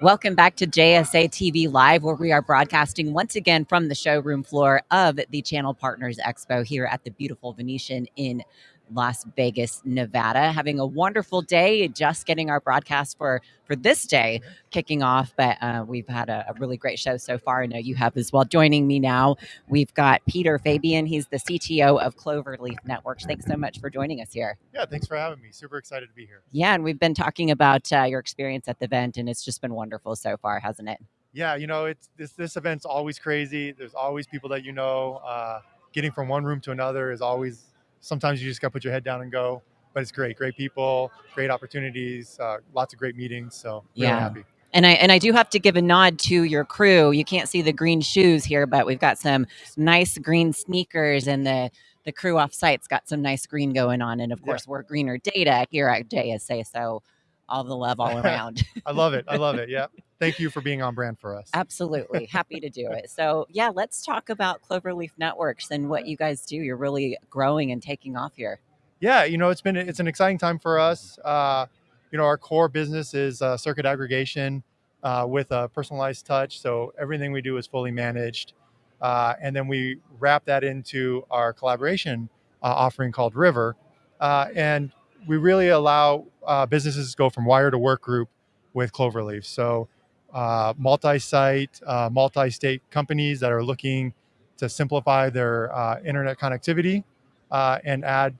Welcome back to JSA TV Live, where we are broadcasting once again from the showroom floor of the Channel Partners Expo here at the beautiful Venetian in Las Vegas, Nevada. Having a wonderful day, just getting our broadcast for for this day kicking off. But uh, we've had a, a, really great show so far. I know you have as well. Joining me now, we've got Peter Fabian. He's the CTO of Cloverleaf Networks. Thanks so much for joining us here. Yeah, thanks for having me. Super excited to be here. Yeah, and we've been talking about uh, your experience at the event, and it's just been wonderful so far, hasn't it? Yeah, you know, it's this this event's always crazy. There's always people that you know. Uh, getting from one room to another is always sometimes you just got to put your head down and go. But it's great, great people, great opportunities, uh, lots of great meetings. So really yeah. happy. And I and I do have to give a nod to your crew. You can't see the green shoes here, but we've got some nice green sneakers, and the the crew off site's got some nice green going on. And of course, yeah. we're greener data here at JSA. So all the love all around. I love it. I love it. Yeah. Thank you for being on brand for us. Absolutely. Happy to do it. So, yeah, let's talk about Cloverleaf Networks and what you guys do. You're really growing and taking off here. Yeah, you know, it's been it's an exciting time for us. Uh, you know, our core business is uh, circuit aggregation uh, with a personalized touch. So everything we do is fully managed. Uh, and then we wrap that into our collaboration uh, offering called River. Uh, and we really allow uh, businesses to go from wire to work group with Cloverleaf. So uh, multi-site, uh, multi-state companies that are looking to simplify their uh, internet connectivity uh, and add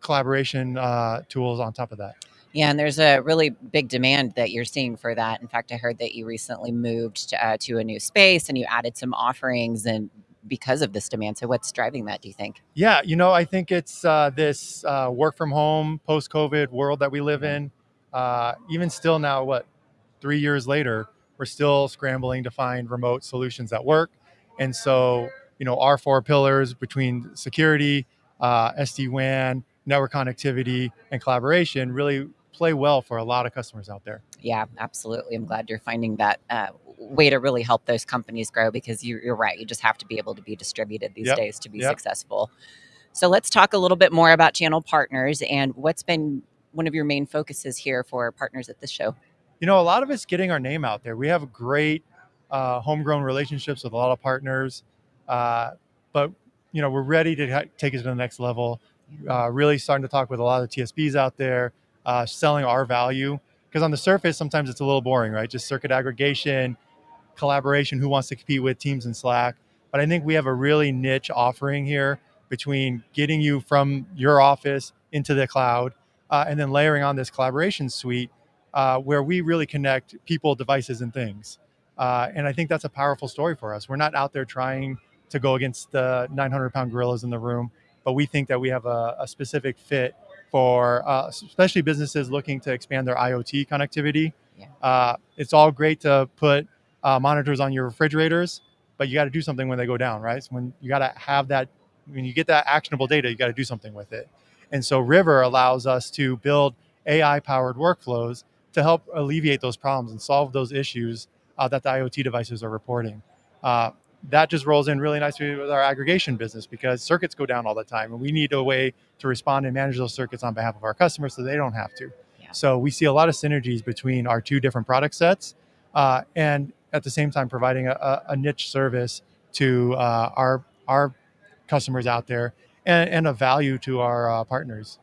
collaboration uh, tools on top of that. Yeah, and there's a really big demand that you're seeing for that. In fact, I heard that you recently moved to, to a new space and you added some offerings and because of this demand. So, what's driving that? Do you think? Yeah, you know, I think it's uh, this uh, work from home, post COVID world that we live in. Uh, even still now, what three years later, we're still scrambling to find remote solutions that work. And so, you know, our four pillars between security, uh, SD WAN, network connectivity, and collaboration really play well for a lot of customers out there. Yeah, absolutely. I'm glad you're finding that uh, way to really help those companies grow because you, are right. You just have to be able to be distributed these yep. days to be yep. successful. So let's talk a little bit more about channel partners and what's been one of your main focuses here for partners at this show. You know, a lot of it's getting our name out there. We have great uh, homegrown relationships with a lot of partners, uh, but you know, we're ready to take it to the next level. Uh, really starting to talk with a lot of TSBs out there, uh, selling our value. Because on the surface, sometimes it's a little boring, right? Just circuit aggregation, collaboration, who wants to compete with Teams and Slack. But I think we have a really niche offering here between getting you from your office into the cloud uh, and then layering on this collaboration suite uh, where we really connect people, devices, and things. Uh, and I think that's a powerful story for us. We're not out there trying to go against the 900 pound gorillas in the room, but we think that we have a, a specific fit for uh, especially businesses looking to expand their IoT connectivity. Yeah. Uh, it's all great to put uh, monitors on your refrigerators, but you got to do something when they go down, right? So when you got to have that, when you get that actionable data, you got to do something with it. And so River allows us to build AI powered workflows to help alleviate those problems and solve those issues uh, that the IoT devices are reporting. That just rolls in really nicely with our aggregation business because circuits go down all the time and we need a way to respond and manage those circuits on behalf of our customers so they don't have to. Yeah. So we see a lot of synergies between our two different product sets uh, and at the same time providing a, a niche service to uh, our, our customers out there and, and a value to our uh, partners.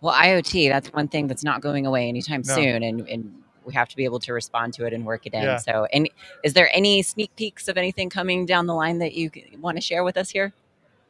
Well, IoT, that's one thing that's not going away anytime no. soon. And, and we have to be able to respond to it and work it in. Yeah. So, and is there any sneak peeks of anything coming down the line that you want to share with us here?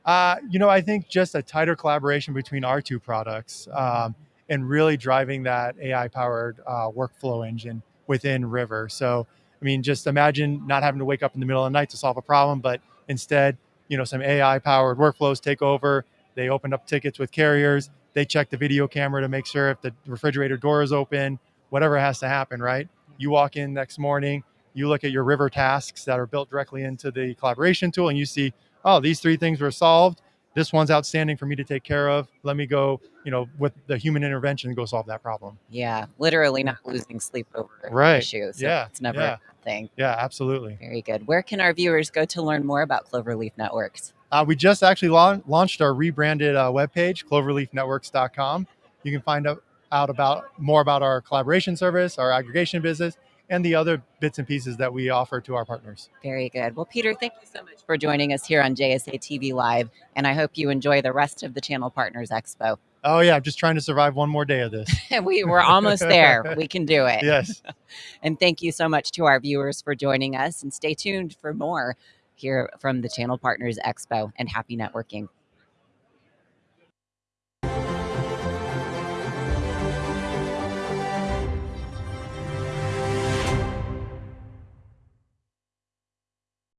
Uh, you know, I think just a tighter collaboration between our two products um, and really driving that AI powered uh, workflow engine within River. So, I mean, just imagine not having to wake up in the middle of the night to solve a problem, but instead, you know, some AI powered workflows take over. They open up tickets with carriers. They check the video camera to make sure if the refrigerator door is open, whatever has to happen, right? You walk in next morning, you look at your river tasks that are built directly into the collaboration tool and you see, oh, these three things were solved. this one's outstanding for me to take care of. Let me go, you know, with the human intervention, go solve that problem. Yeah, literally not losing sleep over Right. issue. So Yeah, it's never yeah. a bad thing. Yeah, absolutely. Very good. Where can our viewers go to learn more about Cloverleaf Networks? Uh, we just actually laun- launched our rebranded uh, webpage, cloverleafnetworks.com. You can find out, out about more about our collaboration service, our aggregation business, and the other bits and pieces that we offer to our partners. Very good. Well, Peter, thank you so much for joining us here on JSA TV Live, and I hope you enjoy the rest of the Channel Partners Expo. Oh yeah, I'm just trying to survive one more day of this. we were almost there. We can do it. yes. And thank you so much to our viewers for joining us, and stay tuned for more here from the Channel Partners Expo. And happy networking.